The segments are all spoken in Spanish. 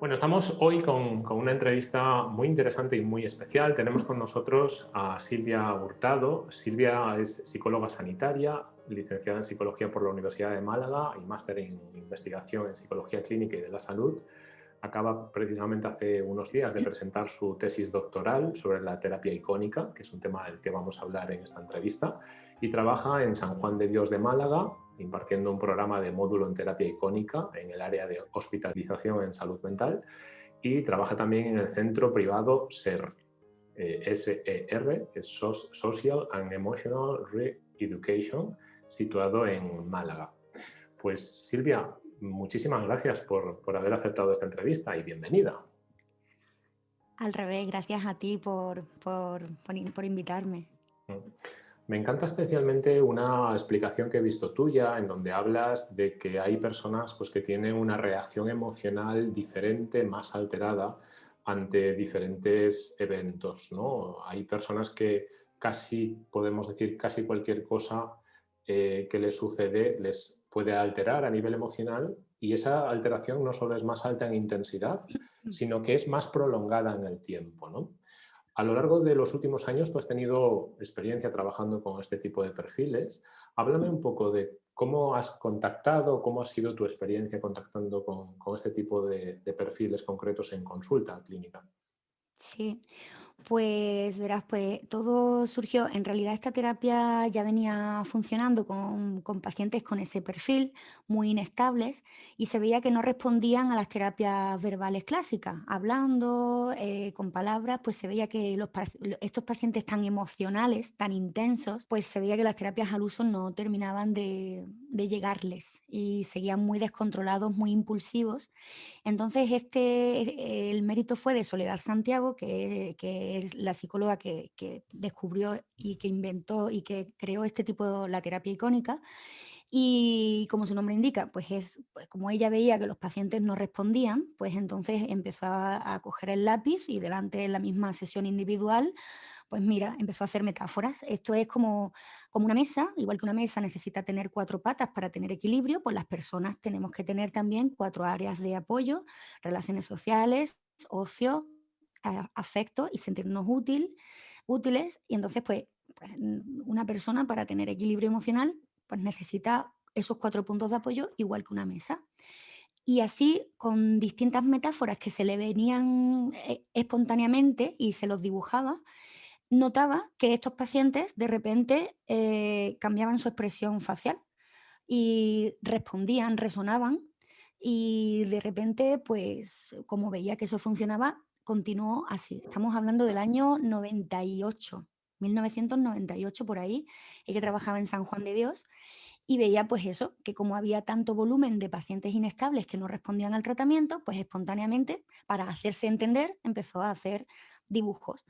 Bueno, estamos hoy con, una entrevista muy interesante y muy especial. Tenemos con nosotros a Silvia Hurtado. Silvia es psicóloga sanitaria, licenciada en Psicología por la Universidad de Málaga y máster en Investigación en Psicología Clínica y de la Salud. Acaba precisamente hace unos días de presentar su tesis doctoral sobre la terapia icónica, que es un tema del que vamos a hablar en esta entrevista, y trabaja en San Juan de Dios de Málaga, impartiendo un programa de módulo en terapia icónica en el área de hospitalización en salud mental y trabaja también en el centro privado SER, eh, SER, que es Social and Emotional Re-Education, situado en Málaga. Pues Silvia, muchísimas gracias por, haber aceptado esta entrevista y bienvenida. Al revés, gracias a ti por, por, por invitarme. Mm. Me encanta especialmente una explicación que he visto tuya en donde hablas de que hay personas pues, que tienen una reacción emocional diferente, más alterada ante diferentes eventos. ¿no? Hay personas que casi, podemos decir, casi cualquier cosa eh, que les sucede les puede alterar a nivel emocional y esa alteración no solo es más alta en intensidad, sino que es más prolongada en el tiempo. ¿no? A lo largo de los últimos años tú has tenido experiencia trabajando con este tipo de perfiles. Háblame un poco de cómo has contactado, cómo ha sido tu experiencia contactando con, este tipo de, de perfiles concretos en consulta clínica. Sí, pues verás, pues todo surgió, en realidad esta terapia ya venía funcionando con, pacientes con ese perfil, muy inestables, y se veía que no respondían a las terapias verbales clásicas, hablando, eh, con palabras, pues se veía que estos pacientes tan emocionales, tan intensos, pues se veía que las terapias al uso no terminaban de, de llegarles y seguían muy descontrolados, muy impulsivos. Entonces este, el mérito fue de Soledad Santiago, que, que es la psicóloga que, descubrió y que inventó y que creó este tipo de la terapia icónica. Y como su nombre indica, pues es pues como ella veía que los pacientes no respondían, pues entonces empezó a, coger el lápiz y delante de la misma sesión individual, pues mira, empezó a hacer metáforas. Esto es como, como una mesa, igual que una mesa necesita tener cuatro patas para tener equilibrio, pues las personas tenemos que tener también cuatro áreas de apoyo, relaciones sociales, ocio, afecto y sentirnos útil, útiles. Y entonces, pues, pues una persona para tener equilibrio emocional pues necesita esos cuatro puntos de apoyo igual que una mesa. Y así, con distintas metáforas que se le venían eh, espontáneamente y se los dibujaba, notaba que estos pacientes de repente eh, cambiaban su expresión facial y respondían, resonaban y de repente, pues como veía que eso funcionaba, continuó así. Estamos hablando del año 98, 1998 por ahí. Ella trabajaba en San Juan de Dios y veía pues eso, que como había tanto volumen de pacientes inestables que no respondían al tratamiento, pues espontáneamente, para hacerse entender, empezó a hacer dibujos.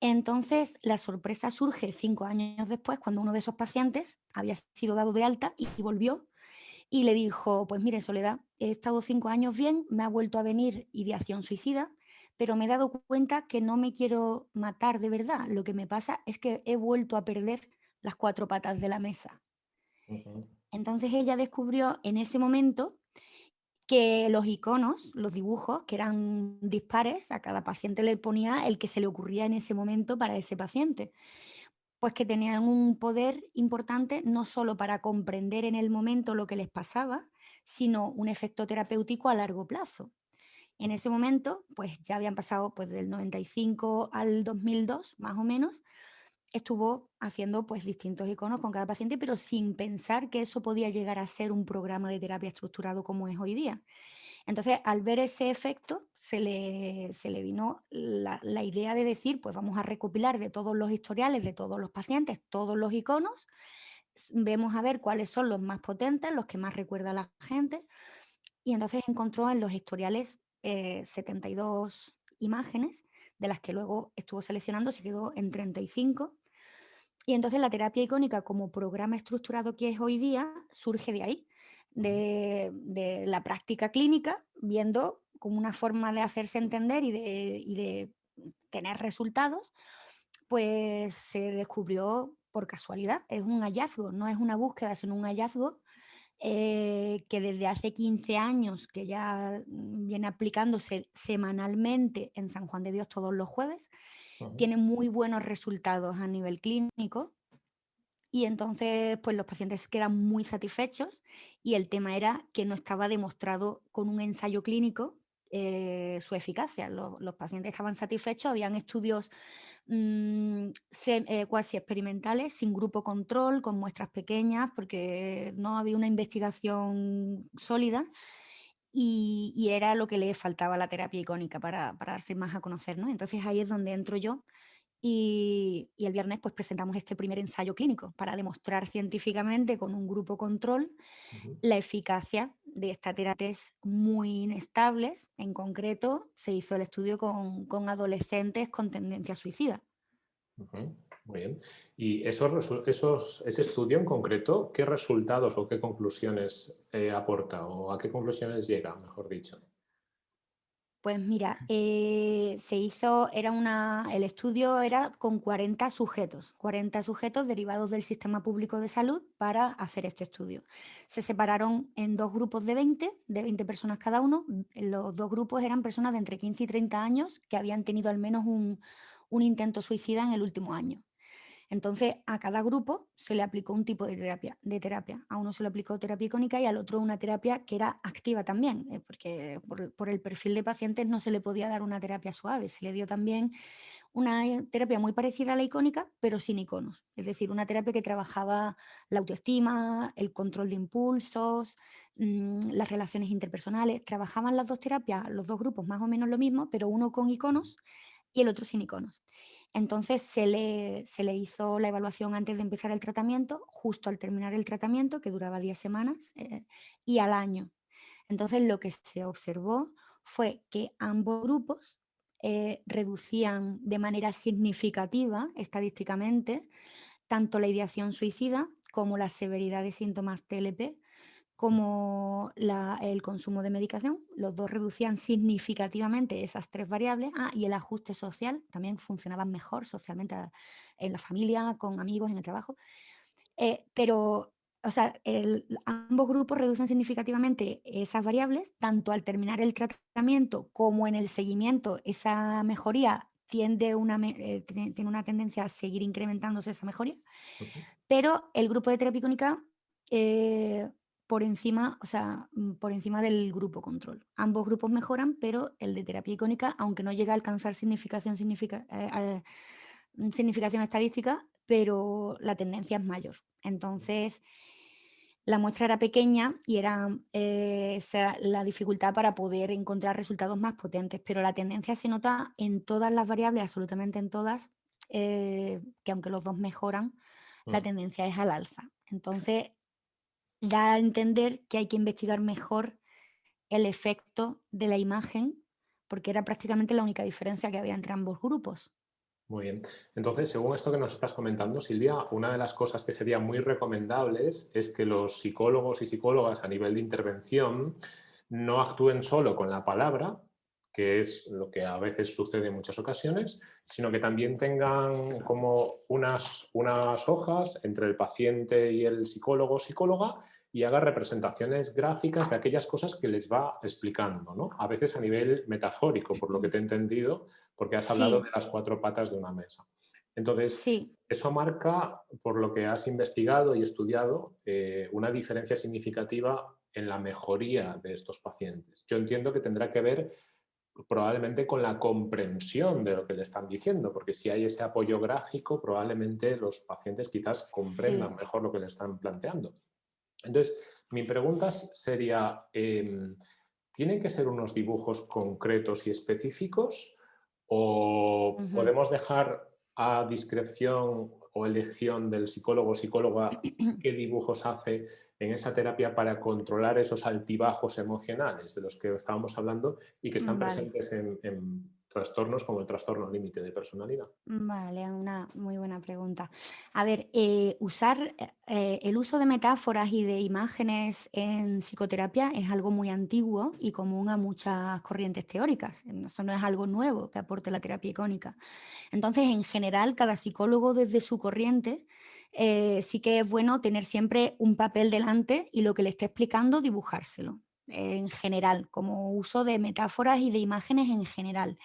Entonces, la sorpresa surge cinco años después, cuando uno de esos pacientes había sido dado de alta y volvió y le dijo, pues mire, Soledad, he estado cinco años bien, me ha vuelto a venir ideación suicida, pero me he dado cuenta que no me quiero matar de verdad. Lo que me pasa es que he vuelto a perder las cuatro patas de la mesa. Entonces ella descubrió en ese momento que los iconos, los dibujos, que eran dispares, a cada paciente le ponía el que se le ocurría en ese momento para ese paciente. Pues que tenían un poder importante no solo para comprender en el momento lo que les pasaba, sino un efecto terapéutico a largo plazo. En ese momento, pues ya habían pasado pues del 95 al 2002, más o menos, estuvo haciendo pues distintos iconos con cada paciente, pero sin pensar que eso podía llegar a ser un programa de terapia estructurado como es hoy día. Entonces, al ver ese efecto, se le, se le vino la, la, idea de decir, pues vamos a recopilar de todos los historiales, de todos los pacientes, todos los iconos, vemos a ver cuáles son los más potentes, los que más recuerda a la gente, y entonces encontró en los historiales 72 eh, imágenes, de las que luego estuvo seleccionando, se quedó en 35. Y entonces la terapia icónica como programa estructurado que es hoy día surge de ahí, de, la práctica clínica, viendo como una forma de hacerse entender y de, y de tener resultados, pues se descubrió por casualidad, es un hallazgo, no es una búsqueda, sino un hallazgo eh, que desde hace 15 años, que ya mm, viene aplicándose semanalmente en San Juan de Dios todos los jueves, tiene muy buenos resultados a nivel clínico y entonces pues los pacientes quedan muy satisfechos y el tema era que no estaba demostrado con un ensayo clínico eh, su eficacia. Los, pacientes estaban satisfechos, habían estudios mm, eh, cuasi experimentales, sin grupo control, con muestras pequeñas, porque no había una investigación sólida. Y, era lo que le faltaba a la terapia icónica para, para darse más a conocer. ¿no? Entonces ahí es donde entro yo y, el viernes pues presentamos este primer ensayo clínico para demostrar científicamente con un grupo control la eficacia de estas terapias muy inestables. En concreto, se hizo el estudio con, adolescentes con tendencia suicida. Muy bien. ¿Y esos, esos, ese estudio en concreto, qué resultados o qué conclusiones eh, aporta o a qué conclusiones llega, mejor dicho? Pues mira, eh, se hizo, era una, el estudio era con 40 sujetos, 40 sujetos derivados del sistema público de salud para hacer este estudio. Se separaron en dos grupos de 20, de 20 personas cada uno. Los dos grupos eran personas de entre 15 y 30 años que habían tenido al menos un, un intento suicida en el último año. Entonces, a cada grupo se le aplicó un tipo de terapia, de terapia. A uno se le aplicó terapia icónica y al otro una terapia que era activa también, eh, porque por, el perfil de pacientes no se le podía dar una terapia suave, se le dio también una eh, terapia muy parecida a la icónica, pero sin iconos. Es decir, una terapia que trabajaba la autoestima, el control de impulsos, mm, las relaciones interpersonales. Trabajaban las dos terapias, los dos grupos más o menos lo mismo, pero uno con iconos y el otro sin iconos. Entonces se le, se le, hizo la evaluación antes de empezar el tratamiento, justo al terminar el tratamiento, que duraba 10 semanas, eh, y al año. Entonces lo que se observó fue que ambos grupos eh, reducían de manera significativa, estadísticamente, tanto la ideación suicida como la severidad de síntomas TLP, como el consumo de medicación, los dos reducían significativamente esas tres variables, ah, y el ajuste social, también funcionaban mejor socialmente en la familia, con amigos, en el trabajo, eh, pero o sea, ambos grupos reducen significativamente esas variables, tanto al terminar el tratamiento como en el seguimiento, esa mejoría tiende una, eh, tiene una tendencia a seguir incrementándose esa mejoría, pero el grupo de terapia icónica eh, por encima, o sea, mm, por encima del grupo control. Ambos grupos mejoran, pero el de terapia icónica, aunque no llega a alcanzar significación, eh, mm, significación estadística, pero la tendencia es mayor. Entonces, la muestra era pequeña y era eh, la dificultad para poder encontrar resultados más potentes, pero la tendencia se nota en todas las variables, absolutamente en todas, eh, que aunque los dos mejoran, la mm. tendencia es al alza. Entonces, da a entender que hay que investigar mejor el efecto de la imagen, porque era prácticamente la única diferencia que había entre ambos grupos. Muy bien. Entonces, según esto que nos estás comentando, Silvia, una de las cosas que sería muy recomendables es que los psicólogos y psicólogas a nivel de intervención no actúen solo con la palabra, que es lo que a veces sucede en muchas ocasiones, sino que también tengan como unas, unas hojas entre el paciente y el psicólogo o psicóloga y haga representaciones gráficas de aquellas cosas que les va explicando, ¿no? a veces a nivel metafórico, por lo que te he entendido, porque has hablado de las cuatro patas de una mesa. Entonces, eso marca, por lo que has investigado y estudiado, eh, una diferencia significativa en la mejoría de estos pacientes. Yo entiendo que tendrá que ver probablemente con la comprensión de lo que le están diciendo, porque si hay ese apoyo gráfico, probablemente los pacientes quizás comprendan mejor lo que le están planteando. Entonces, mi pregunta sería, em, ¿tienen que ser unos dibujos concretos y específicos o podemos dejar a discreción o elección del psicólogo o psicóloga qué dibujos hace en esa terapia para controlar esos altibajos emocionales de los que estábamos hablando y que están presentes en, trastornos como el trastorno límite de personalidad? Vale, una muy buena pregunta. A ver, eh, usar eh, el uso de metáforas y de imágenes en psicoterapia es algo muy antiguo y común a muchas corrientes teóricas. Eso no es algo nuevo que aporte la terapia icónica. Entonces, en general, cada psicólogo desde su corriente eh, sí que es bueno tener siempre un papel delante y lo que le esté explicando dibujárselo en general, como uso de metáforas y de imágenes en general.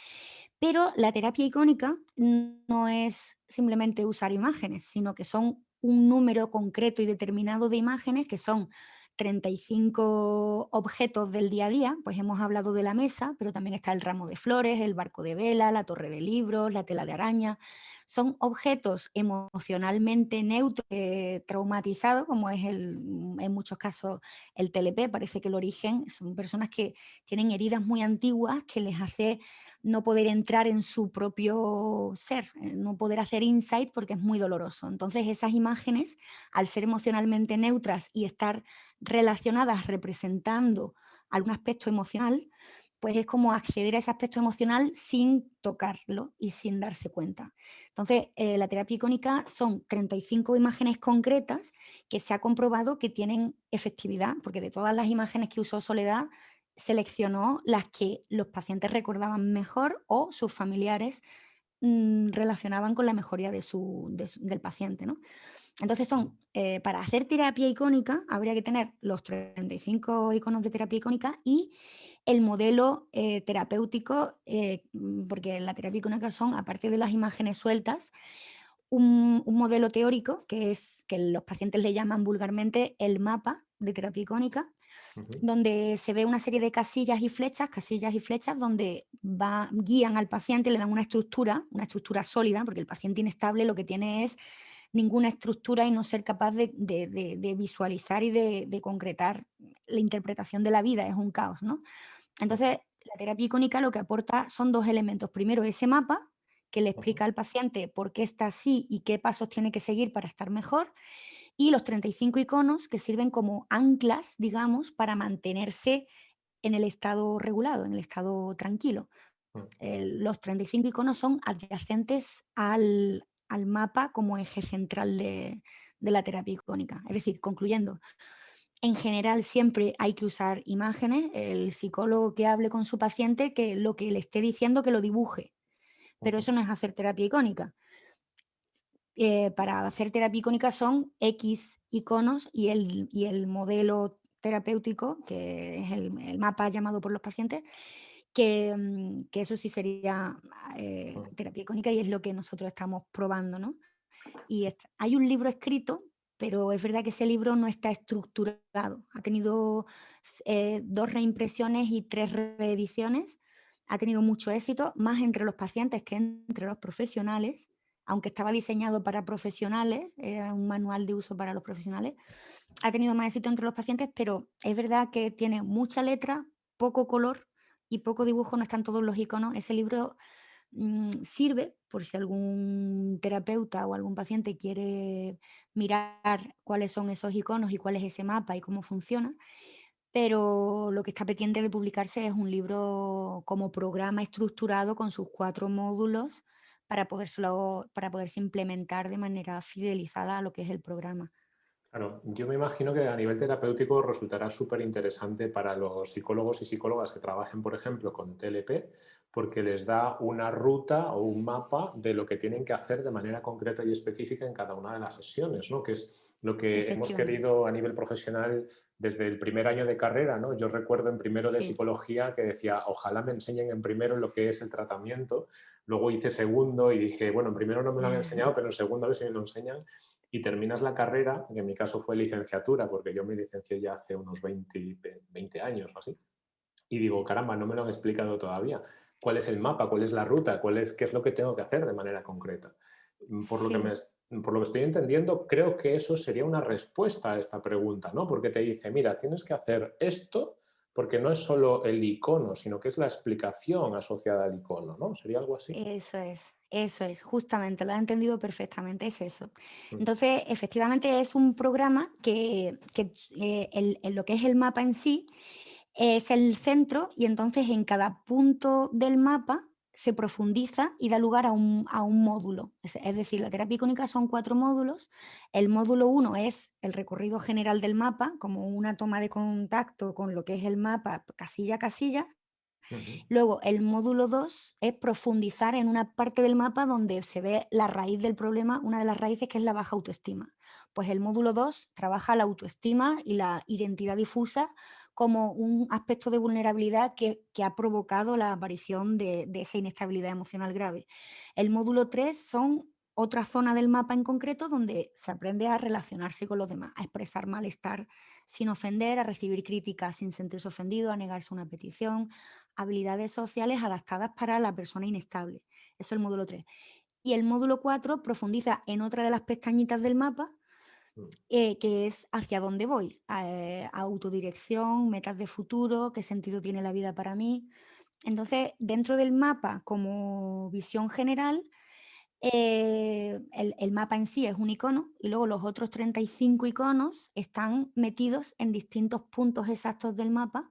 Pero la terapia icónica no es simplemente usar imágenes, sino que son un número concreto y determinado de imágenes que son 35 objetos del día a día, pues hemos hablado de la mesa, pero también está el ramo de flores, el barco de vela, la torre de libros, la tela de araña. Son objetos emocionalmente neutros, eh, traumatizados, como es el, en muchos casos el TLP, parece que el origen son personas que tienen heridas muy antiguas que les hace no poder entrar en su propio ser, eh, no poder hacer insight porque es muy doloroso. Entonces esas imágenes, al ser emocionalmente neutras y estar relacionadas representando algún aspecto emocional, pues es como acceder a ese aspecto emocional sin tocarlo y sin darse cuenta. Entonces, eh, la terapia icónica son 35 imágenes concretas que se ha comprobado que tienen efectividad, porque de todas las imágenes que usó Soledad, seleccionó las que los pacientes recordaban mejor o sus familiares mm, relacionaban con la mejoría de su, del paciente. ¿no? Entonces son, eh, para hacer terapia icónica habría que tener los 35 iconos de terapia icónica y el modelo eh, terapéutico, eh, mm, porque la terapia icónica son, aparte de las imágenes sueltas, un, modelo teórico que es que los pacientes le llaman vulgarmente el mapa de terapia icónica, donde se ve una serie de casillas y flechas, casillas y flechas, donde va, guían al paciente, le dan una estructura, una estructura sólida, porque el paciente inestable lo que tiene es ninguna estructura y no ser capaz de, visualizar y de, concretar la interpretación de la vida, es un caos, ¿no? Entonces, la terapia icónica lo que aporta son dos elementos. Primero, ese mapa que le explica al paciente por qué está así y qué pasos tiene que seguir para estar mejor, y los 35 iconos que sirven como anclas, digamos, para mantenerse en el estado regulado, en el estado tranquilo. Mm. los 35 iconos son adyacentes al, al mapa como eje central de, la terapia icónica. Es decir, concluyendo, en general siempre hay que usar imágenes, el psicólogo que hable con su paciente, que lo que le esté diciendo que lo dibuje, pero eso no es hacer terapia icónica. Eh, para hacer terapia icónica son X iconos y el, el modelo terapéutico, que es el, mapa llamado por los pacientes, Mm, que, eso sí sería eh, terapia icónica y es lo que nosotros estamos probando, ¿no? Y hay un libro escrito, pero es verdad que ese libro no está estructurado. Ha tenido eh, dos reimpresiones y tres reediciones. Ha tenido mucho éxito, más entre los pacientes que entre los profesionales, aunque estaba diseñado para profesionales, era un manual de uso para los profesionales. Ha tenido más éxito entre los pacientes, pero es verdad que tiene mucha letra, poco color y poco dibujo, no están todos los iconos. Ese libro sirve por si algún terapeuta o algún paciente quiere mirar cuáles son esos iconos y cuál es ese mapa y cómo funciona, pero lo que está pendiente de publicarse es un libro como programa estructurado con sus cuatro módulos para, para poderse implementar de manera fidelizada a lo que es el programa. Claro, yo me imagino que a nivel terapéutico resultará súper interesante para los psicólogos y psicólogas que trabajen, por ejemplo, con TLP, porque les da una ruta o un mapa de lo que tienen que hacer de manera concreta y específica en cada una de las sesiones, ¿no? que es lo que hemos querido a nivel profesional desde el primer año de carrera. ¿no? Yo recuerdo en primero de psicología que decía, ojalá me enseñen en primero lo que es el tratamiento, luego hice segundo y dije, bueno, en primero no me lo han enseñado, pero en segundo a ver si me lo enseñan y terminas la carrera, que en mi caso fue licenciatura, porque yo me licencié ya hace unos 20, 20 años o así, y digo, caramba, no me lo han explicado todavía. ¿Cuál es el mapa? ¿Cuál es la ruta? ¿Cuál es, ¿Qué es lo que tengo que hacer de manera concreta? Mm, por lo, que me, por lo que estoy entendiendo, creo que eso sería una respuesta a esta pregunta, ¿no? Porque te dice, mira, tienes que hacer esto porque no es solo el icono, sino que es la explicación asociada al icono, ¿no? ¿Sería algo así? Eso es, eso es, justamente, lo has entendido perfectamente, es eso. Mm. Entonces, efectivamente es un programa que, eh, lo que es el mapa en sí es el centro y entonces en cada punto del mapa se profundiza y da lugar a un, módulo. Es, decir, la terapia icónica son cuatro módulos. El módulo uno es el recorrido general del mapa, como una toma de contacto con lo que es el mapa casilla a casilla. Luego, el módulo 2 es profundizar en una parte del mapa donde se ve la raíz del problema, una de las raíces que es la baja autoestima. Pues el módulo 2 trabaja la autoestima y la identidad difusa como un aspecto de vulnerabilidad que, ha provocado la aparición de, esa inestabilidad emocional grave. El módulo 3 son otra zona del mapa en concreto donde se aprende a relacionarse con los demás, a expresar malestar sin ofender, a recibir críticas sin sentirse ofendido, a negarse una petición, habilidades sociales adaptadas para la persona inestable. Eso es el módulo 3. Y el módulo 4 profundiza en otra de las pestañitas del mapa, eh, que es hacia dónde voy. Eh, autodirección, metas de futuro, qué sentido tiene la vida para mí. Entonces, dentro del mapa, como visión general, eh, el, el mapa en sí es un icono y luego los otros 35 iconos están metidos en distintos puntos exactos del mapa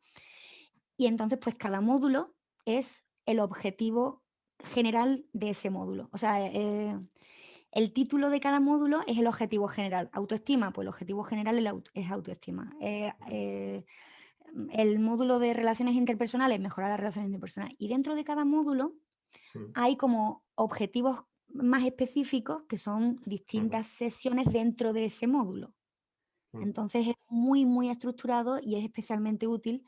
y entonces, pues cada módulo es el objetivo general de ese módulo. O sea, eh, el título de cada módulo es el objetivo general. Autoestima, pues el objetivo general es, autoestima. Eh, eh, el módulo de relaciones interpersonales, mejorar las relaciones interpersonales. Y dentro de cada módulo mm, hay como objetivos más específicos que son distintas sesiones dentro de ese módulo. mm, Entonces es muy, muy estructurado y es especialmente útil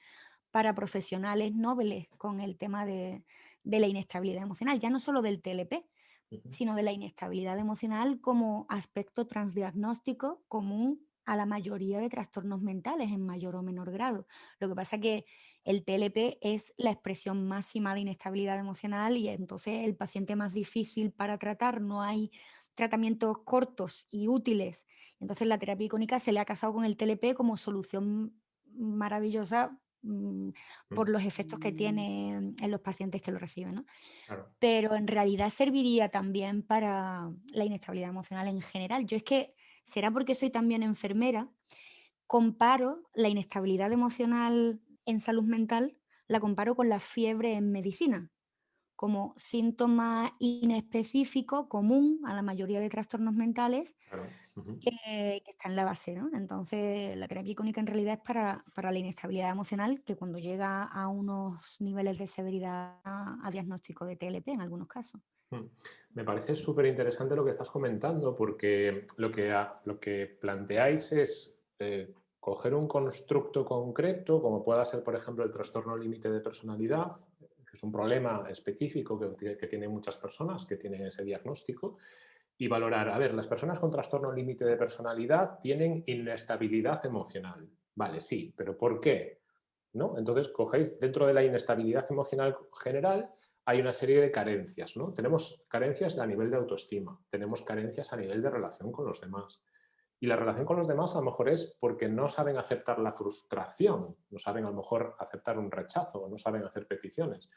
para profesionales nobles con el tema de, de la inestabilidad emocional, ya no solo del TLP, sino de la inestabilidad emocional como aspecto transdiagnóstico común a la mayoría de trastornos mentales en mayor o menor grado. Lo que pasa que el TLP es la expresión máxima de inestabilidad emocional y entonces el paciente más difícil para tratar, no hay tratamientos cortos y útiles. Entonces la terapia icónica se le ha casado con el TLP como solución maravillosa por mm, los efectos que tiene en los pacientes que lo reciben. ¿no? Claro. Pero en realidad serviría también para la inestabilidad emocional en general. Yo es que, será porque soy también enfermera, comparo la inestabilidad emocional en salud mental, la comparo con la fiebre en medicina, como síntoma inespecífico común a la mayoría de trastornos mentales Claro. Que, que está en la base, ¿no? Entonces, la terapia icónica en realidad es para, para la inestabilidad emocional, que cuando llega a unos niveles de severidad a, a diagnóstico de TLP en algunos casos. Mm. Me parece súper interesante lo que estás comentando porque lo que, lo que planteáis es eh, coger un constructo concreto, como pueda ser, por ejemplo, el trastorno límite de personalidad, que es un problema específico que, que tienen muchas personas que tienen ese diagnóstico, y valorar, a ver, las personas con trastorno límite de personalidad tienen inestabilidad emocional. Vale, sí, pero ¿por qué? ¿No? Entonces, cogéis dentro de la inestabilidad emocional general, hay una serie de carencias. ¿no? Tenemos carencias a nivel de autoestima, tenemos carencias a nivel de relación con los demás. Y la relación con los demás a lo mejor es porque no saben aceptar la frustración, no saben a lo mejor aceptar un rechazo, no saben hacer peticiones.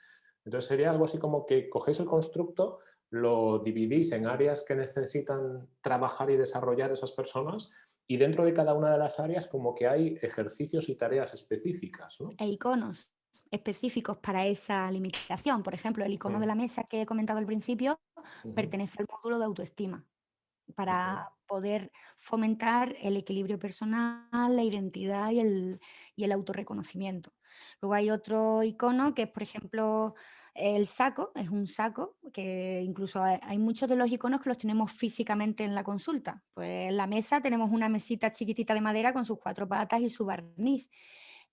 Entonces sería algo así como que cogéis el constructo, lo dividís en áreas que necesitan trabajar y desarrollar esas personas y dentro de cada una de las áreas como que hay ejercicios y tareas específicas. ¿no? E iconos específicos para esa limitación. Por ejemplo, el icono de Mm, la mesa que he comentado al principio pertenece al módulo de autoestima. para poder fomentar el equilibrio personal, la identidad y el, y el autorreconocimiento. Luego hay otro icono que es, por ejemplo, el saco, es un saco que incluso hay, muchos de los iconos que los tenemos físicamente en la consulta. Pues en la mesa tenemos una mesita chiquitita de madera con sus cuatro patas y su barniz.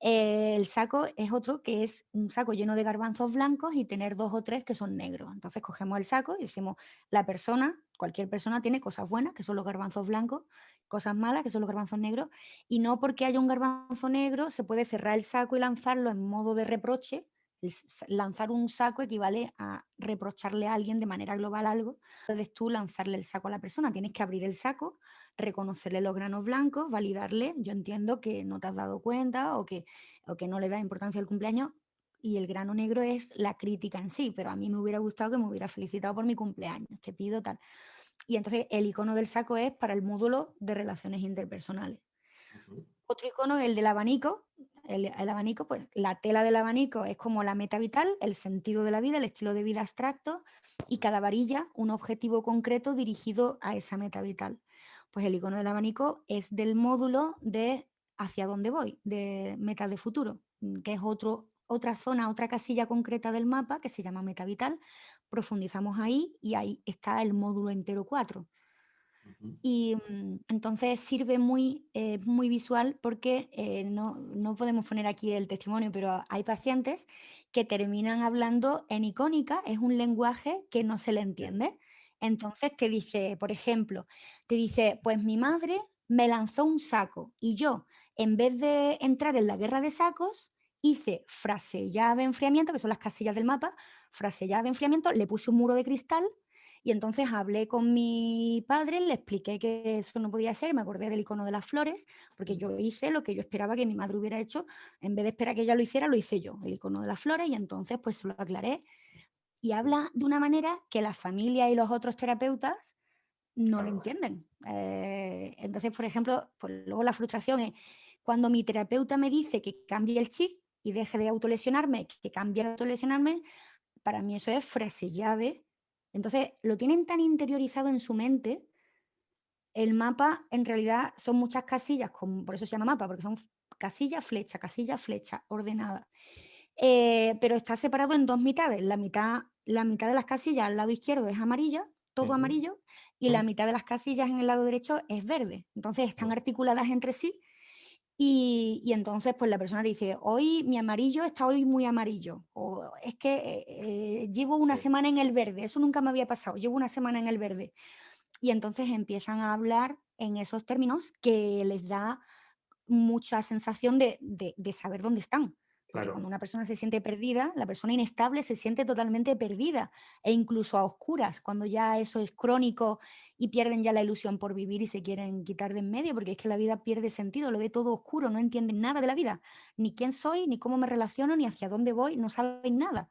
Eh, el saco es otro que es un saco lleno de garbanzos blancos y tener dos o tres que son negros. Entonces cogemos el saco y decimos, la persona, cualquier persona tiene cosas buenas, que son los garbanzos blancos, cosas malas, que son los garbanzos negros, y no porque haya un garbanzo negro se puede cerrar el saco y lanzarlo en modo de reproche. Lanzar un saco equivale a reprocharle a alguien de manera global algo. Puedes tú lanzarle el saco a la persona, tienes que abrir el saco, reconocerle los granos blancos, validarle, yo entiendo que no te has dado cuenta o que, o que no le da importancia al cumpleaños, y el grano negro es la crítica en sí, pero a mí me hubiera gustado que me hubiera felicitado por mi cumpleaños, te pido tal. Y entonces el icono del saco es para el módulo de relaciones interpersonales. Otro icono es el del abanico. El, abanico, pues la tela del abanico es como la meta vital, el sentido de la vida, el estilo de vida abstracto y cada varilla un objetivo concreto dirigido a esa meta vital. Pues el icono del abanico es del módulo de hacia dónde voy, de metas de futuro, que es otro otra zona, otra casilla concreta del mapa que se llama metavital, profundizamos ahí y ahí está el módulo entero 4. Y mm, entonces sirve muy, eh, muy visual porque eh, no, no podemos poner aquí el testimonio, pero hay pacientes que terminan hablando en icónica, es un lenguaje que no se le entiende. Entonces te dice, por ejemplo, te dice, pues mi madre me lanzó un saco y yo, en vez de entrar en la guerra de sacos, hice frase llave enfriamiento, que son las casillas del mapa, frase llave enfriamiento, le puse un muro de cristal y entonces hablé con mi padre, le expliqué que eso no podía ser, me acordé del icono de las flores, porque yo hice lo que yo esperaba que mi madre hubiera hecho, en vez de esperar que ella lo hiciera, lo hice yo, el icono de las flores, y entonces pues lo aclaré. Y habla de una manera que la familia y los otros terapeutas no lo entienden. Eh, entonces, por ejemplo, pues luego la frustración es cuando mi terapeuta me dice que cambie el chip y deje de autolesionarme, que cambie de autolesionarme, para mí eso es frase llave. Entonces, lo tienen tan interiorizado en su mente, el mapa en realidad son muchas casillas, con- por eso se llama mapa, porque son casillas, flecha, casilla, flecha, ordenada. Eh, pero está separado en dos mitades. La mitad, la mitad de las casillas al lado izquierdo es amarilla, todo amarillo, y la mitad de las casillas en el lado derecho es verde. Entonces están articuladas entre sí y, y entonces pues la persona dice, hoy mi amarillo está hoy muy amarillo, o es que eh, eh, llevo una semana en el verde, eso nunca me había pasado, llevo una semana en el verde. Y entonces empiezan a hablar en esos términos que les da mucha sensación de, de- de saber dónde están. Porque cuando una persona se siente perdida, la persona inestable se siente totalmente perdida e incluso a oscuras, cuando ya eso es crónico y pierden ya la ilusión por vivir y se quieren quitar de en medio, porque es que la vida pierde sentido, lo ve todo oscuro, no entienden nada de la vida, ni quién soy, ni cómo me relaciono, ni hacia dónde voy, no saben nada.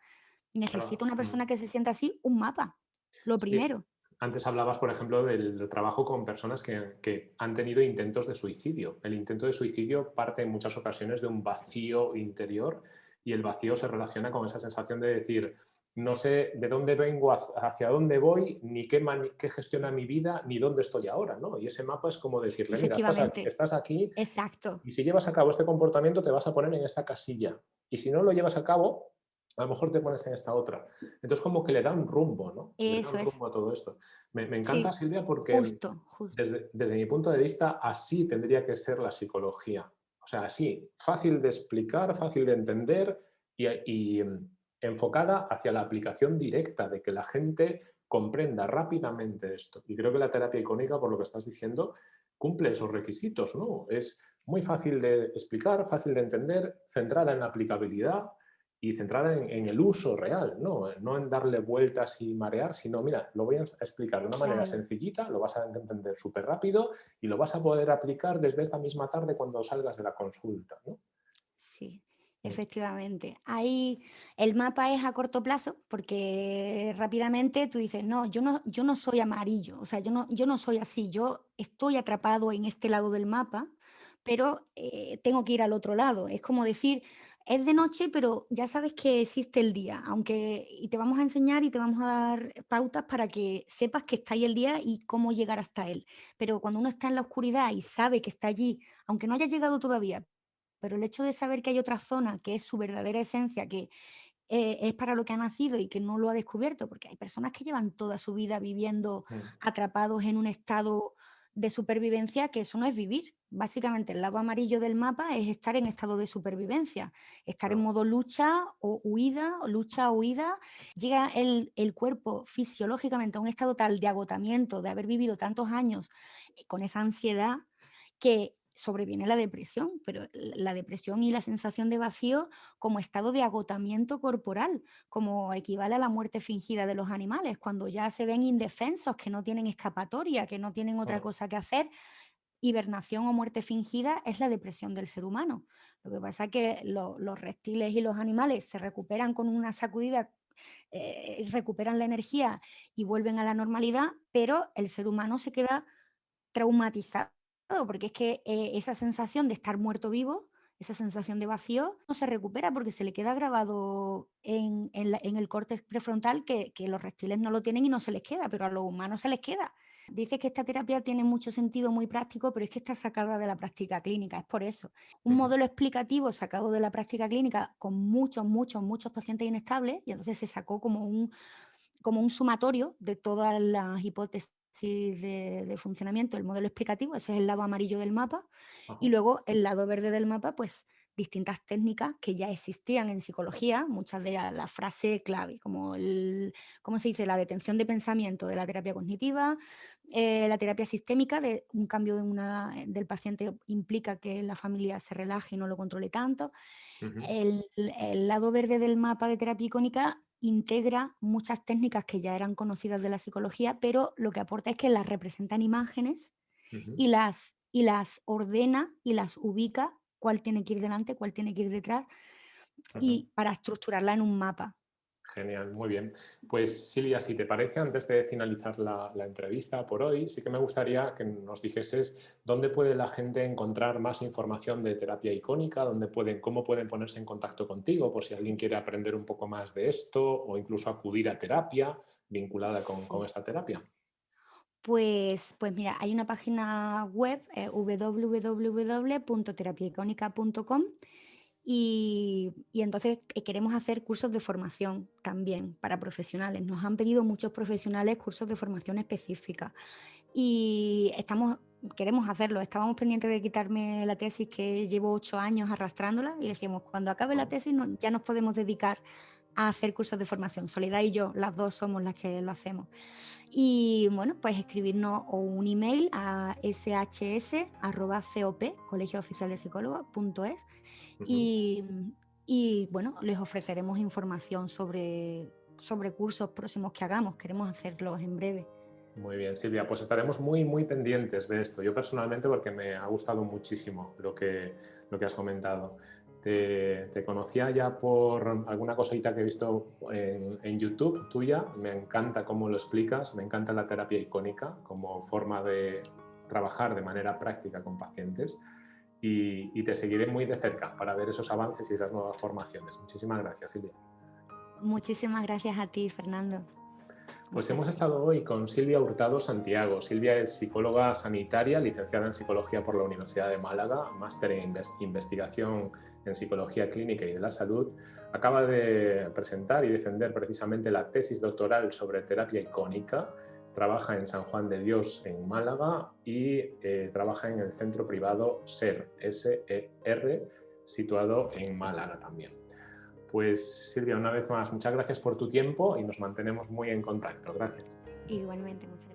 Necesita Claro. una Mm. persona que se sienta así, un mapa, lo Sí, primero. Antes hablabas, por ejemplo, del trabajo con personas que, que han tenido intentos de suicidio. El intento de suicidio parte en muchas ocasiones de un vacío interior y el vacío se relaciona con esa sensación de decir, no sé de dónde vengo, hacia dónde voy, ni qué, qué gestiona mi vida, ni dónde estoy ahora, ¿no? Y ese mapa es como decirle, mira, estás aquí, estás aquí exacto, y si llevas a cabo este comportamiento te vas a poner en esta casilla. Y si no lo llevas a cabo, a lo mejor te pones en esta otra. Entonces como que le da un rumbo, ¿no? Le da eso un es, rumbo a todo esto. Me, me encanta, sí, Silvia, porque justo, justo. desde, desde mi punto de vista así tendría que ser la psicología. O sea, así, fácil de explicar, fácil de entender y, y, mm, enfocada hacia la aplicación directa, de que la gente comprenda rápidamente esto. Y creo que la terapia icónica, por lo que estás diciendo, cumple esos requisitos, ¿no? Es muy fácil de explicar, fácil de entender, centrada en la aplicabilidad y centrada en, en el uso real, ¿no? no en darle vueltas y marear, sino, mira, lo voy a explicar de una manera Claro, sencillita, lo vas a entender súper rápido y lo vas a poder aplicar desde esta misma tarde cuando salgas de la consulta, ¿no? sí, efectivamente. Ahí el mapa es a corto plazo porque rápidamente tú dices, no, yo no, yo no soy amarillo, o sea, yo no, yo no soy así, yo estoy atrapado en este lado del mapa, pero eh, tengo que ir al otro lado. Es como decir, es de noche, pero ya sabes que existe el día, aunque y te vamos a enseñar y te vamos a dar pautas para que sepas que está ahí el día y cómo llegar hasta él. Pero cuando uno está en la oscuridad y sabe que está allí, aunque no haya llegado todavía, pero el hecho de saber que hay otra zona que es su verdadera esencia, que eh, es para lo que ha nacido y que no lo ha descubierto, porque hay personas que llevan toda su vida viviendo atrapados en un estado de supervivencia, que eso no es vivir. Básicamente el lado amarillo del mapa es estar en estado de supervivencia, estar en modo lucha o huida, o lucha o huida. Llega el, el cuerpo fisiológicamente a un estado tal de agotamiento, de haber vivido tantos años eh, con esa ansiedad, que sobreviene la depresión, pero la depresión y la sensación de vacío como estado de agotamiento corporal, como equivale a la muerte fingida de los animales, cuando ya se ven indefensos, que no tienen escapatoria, que no tienen otra cosa que hacer. Hibernación o muerte fingida es la depresión del ser humano. Lo que pasa es que lo- los reptiles y los animales se recuperan con una sacudida, eh, recuperan la energía y vuelven a la normalidad, pero el ser humano se queda traumatizado, porque es que eh, esa sensación de estar muerto vivo, esa sensación de vacío, no se recupera porque se le queda grabado en, en la- en el córtex prefrontal que, que los reptiles no lo tienen y no se les queda, pero a los humanos se les queda. Dice que esta terapia tiene mucho sentido muy práctico, pero es que está sacada de la práctica clínica, es por eso. Un modelo explicativo sacado de la práctica clínica con muchos, muchos, muchos pacientes inestables y entonces se sacó como un, como un sumatorio de todas las hipótesis de, funcionamiento, el modelo explicativo, ese es el lado amarillo del mapa, y luego el lado verde del mapa, pues distintas técnicas que ya existían en psicología, muchas de ellas la frase clave, como el, ¿cómo se dice? La detención de pensamiento de la terapia cognitiva, eh, la terapia sistémica, de un cambio de una, del paciente implica que la familia se relaje y no lo controle tanto. el, el, lado verde del mapa de terapia icónica integra muchas técnicas que ya eran conocidas de la psicología, pero lo que aporta es que las representan imágenes y, las, y las ordena y las ubica cuál tiene que ir delante, cuál tiene que ir detrás, y para estructurarla en un mapa. Genial, muy bien. Pues Silvia, si te parece, antes de finalizar la, entrevista por hoy, sí que me gustaría que nos dijeses dónde puede la gente encontrar más información de terapia icónica, dónde pueden, cómo pueden ponerse en contacto contigo, por si alguien quiere aprender un poco más de esto o incluso acudir a terapia vinculada con, esta terapia. Pues, pues mira, hay una página web, eh, www.terapiaicónica.com y, entonces eh, queremos hacer cursos de formación también para profesionales. Nos han pedido muchos profesionales cursos de formación específica y estamos, queremos hacerlo. Estábamos pendientes de quitarme la tesis que llevo ocho años arrastrándola y decimos, cuando acabe la tesis ya nos podemos dedicar a hacer cursos de formación. Soledad y yo, las dos somos las que lo hacemos. Y bueno, pues escribirnos o un email a shs.cop, colegio oficial de psicólogos.es y, bueno, les ofreceremos información sobre, sobre cursos próximos que hagamos. Queremos hacerlos en breve. Muy bien, Silvia, pues estaremos muy, muy pendientes de esto. Yo personalmente porque me ha gustado muchísimo lo que, lo que has comentado. Te, conocía ya por alguna cosita que he visto en, en, YouTube tuya. Me encanta cómo lo explicas, me encanta la terapia icónica como forma de trabajar de manera práctica con pacientes y, te seguiré muy de cerca para ver esos avances y esas nuevas formaciones. Muchísimas gracias, Silvia. Muchísimas gracias a ti, Fernando. Pues hemos estado hoy con Silvia Hurtado Santiago. Silvia es psicóloga sanitaria, licenciada en Psicología por la Universidad de Málaga, máster en investigación en Psicología Clínica y de la Salud. Acaba de presentar y defender precisamente la tesis doctoral sobre terapia icónica trabaja en San Juan de Dios en Málaga y eh, trabaja en el centro privado SER, S-E-R, situado en Málaga también. Pues Silvia, una vez más, muchas gracias por tu tiempo y nos mantenemos muy en contacto. Gracias. Igualmente, muchas gracias.